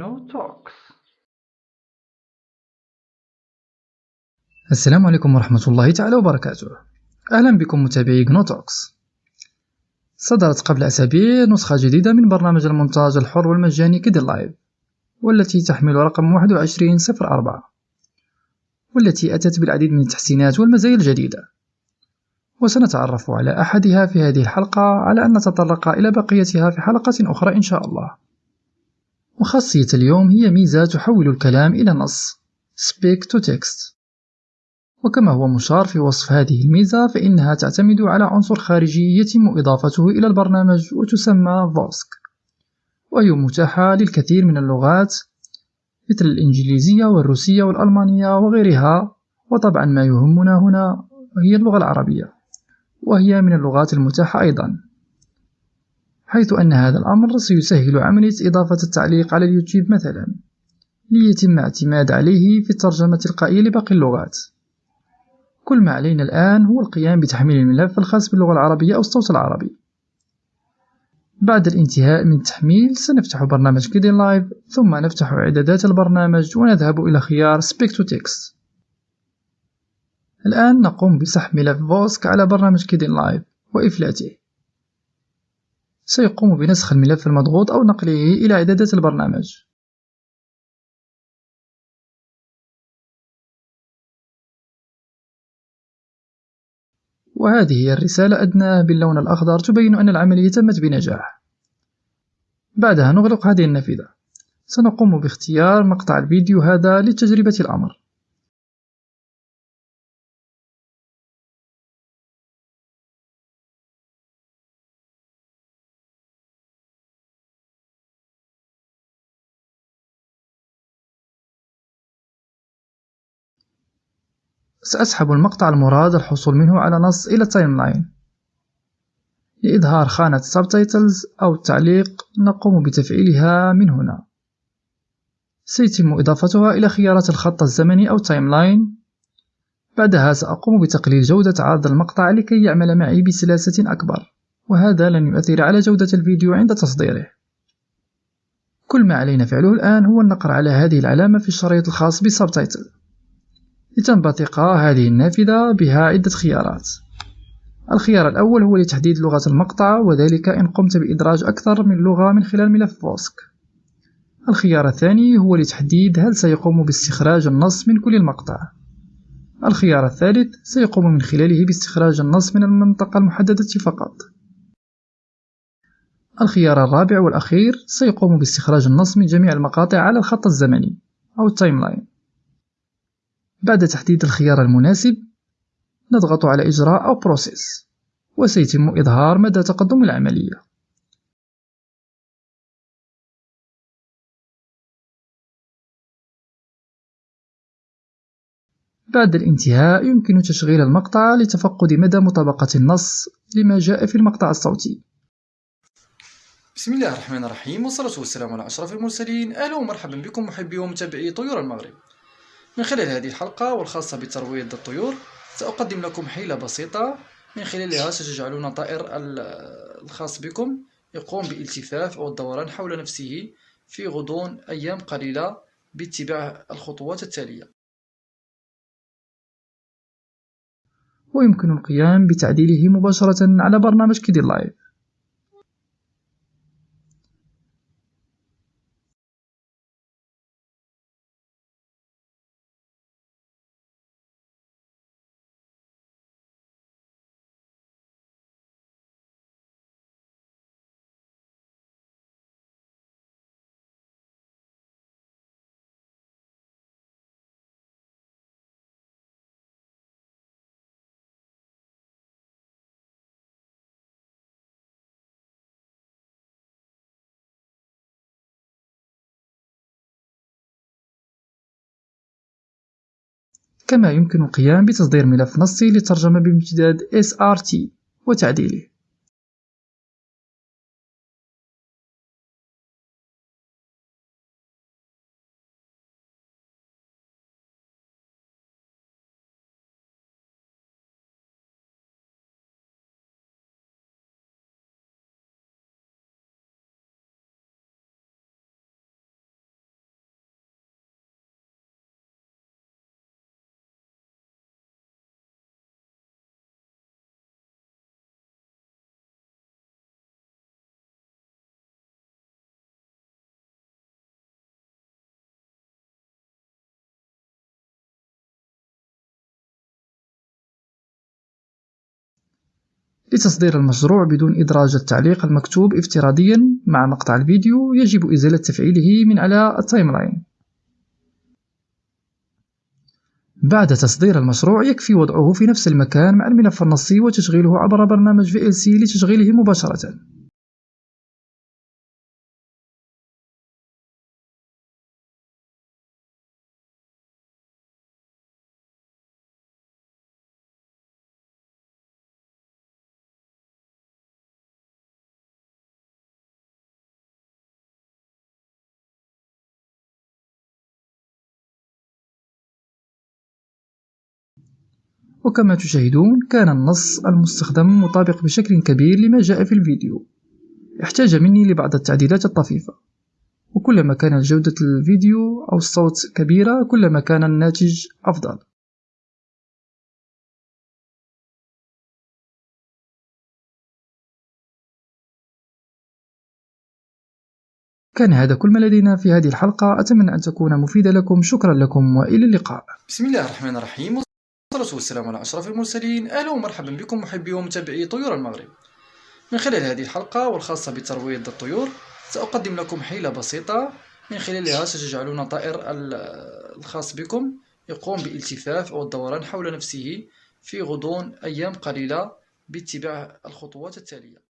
GNO Talks. السلام عليكم ورحمة الله تعالى وبركاته. أهلا بكم متابعي Talks. صدرت قبل أسابيع نسخة جديدة من برنامج المونتاج الحر والمجاني كيدي لايف والتي تحمل رقم 2104 والتي أتت بالعديد من التحسينات والمزايا الجديدة. وسنتعرف على أحدها في هذه الحلقة على أن نتطرق إلى بقيتها في حلقة أخرى إن شاء الله. وخاصية اليوم هي ميزة تحول الكلام إلى نص. Speak to Text. وكما هو مشار في وصف هذه الميزة فإنها تعتمد على عنصر خارجي يتم إضافته إلى البرنامج وتسمى فوسك وهي متاحة للكثير من اللغات مثل الإنجليزية والروسية والألمانية وغيرها وطبعا ما يهمنا هنا هي اللغة العربية. وهي من اللغات المتاحة أيضا. حيث أن هذا الأمر سيسهل عملية إضافة التعليق على اليوتيوب مثلا ليتم اعتماد عليه في الترجمة التلقائية لباقي اللغات. كل ما علينا الآن هو القيام بتحميل الملف الخاص باللغة العربية أو الصوت العربي. بعد الانتهاء من التحميل سنفتح برنامج Kdenlive ثم نفتح إعدادات البرنامج ونذهب إلى خيار Speech to Text. الآن نقوم بسحب ملف Vosk على برنامج Kdenlive وإفلاته. سيقوم بنسخ الملف المضغوط أو نقله إلى إعدادات البرنامج. وهذه هي الرسالة أدناه باللون الأخضر تبين أن العملية تمت بنجاح. بعدها نغلق هذه النافذة. سنقوم باختيار مقطع الفيديو هذا لتجربة الأمر. سأسحب المقطع المراد الحصول منه على نص إلى ال timeline لإظهار خانة Subtitles أو التعليق نقوم بتفعيلها من هنا. سيتم إضافتها إلى خيارات الخط الزمني أو timeline بعدها سأقوم بتقليل جودة عرض المقطع لكي يعمل معي بسلاسة أكبر وهذا لن يؤثر على جودة الفيديو عند تصديره. كل ما علينا فعله الآن هو النقر على هذه العلامة في الشريط الخاص بال subtitle لتنبثق هذه النافذة بها عدة خيارات. الخيار الأول هو لتحديد لغة المقطع وذلك إن قمت بإدراج أكثر من لغة من خلال ملف فوسك. الخيار الثاني هو لتحديد هل سيقوم باستخراج النص من كل المقطع. الخيار الثالث سيقوم من خلاله باستخراج النص من المنطقة المحددة فقط. الخيار الرابع والأخير سيقوم باستخراج النص من جميع المقاطع على الخط الزمني أو ال timeline بعد تحديد الخيار المناسب نضغط على إجراء أو Process وسيتم إظهار مدى تقدم العملية. بعد الانتهاء يمكن تشغيل المقطع لتفقد مدى مطابقة النص لما جاء في المقطع الصوتي. بسم الله الرحمن الرحيم والصلاة والسلام على أشرف المرسلين. أهلا ومرحبا بكم محبي ومتابعي طيور المغرب. من خلال هذه الحلقة والخاصة بترويض الطيور سأقدم لكم حيلة بسيطة. من خلالها ستجعلون طائر الخاص بكم يقوم بالالتفاف أو الدوران حول نفسه في غضون أيام قليلة باتباع الخطوات التالية. ويمكن القيام بتعديله مباشرة على برنامج كيدي لايف. كما يمكن القيام بتصدير ملف نصي للترجمة بامتداد SRT وتعديله. لتصدير المشروع بدون إدراج التعليق المكتوب افتراضيا مع مقطع الفيديو يجب إزالة تفعيله من على ال timeline بعد تصدير المشروع يكفي وضعه في نفس المكان مع الملف النصي وتشغيله عبر برنامج VLC لتشغيله مباشرة. وكما تشاهدون كان النص المستخدم مطابق بشكل كبير لما جاء في الفيديو. احتاج مني لبعض التعديلات الطفيفة. وكلما كانت جودة الفيديو أو الصوت كبيرة كلما كان الناتج أفضل. كان هذا كل ما لدينا في هذه الحلقة. أتمنى أن تكون مفيدة لكم. شكرا لكم وإلى اللقاء. بسم الله الرحمن الرحيم. والصلاة والسلام على أشرف المرسلين. أهلا ومرحبا بكم محبي ومتابعي طيور المغرب. من خلال هذه الحلقة والخاصة بترويض الطيور سأقدم لكم حيلة بسيطة. من خلالها ستجعلون طائر الخاص بكم يقوم بالالتفاف أو الدوران حول نفسه في غضون أيام قليلة باتباع الخطوات التالية.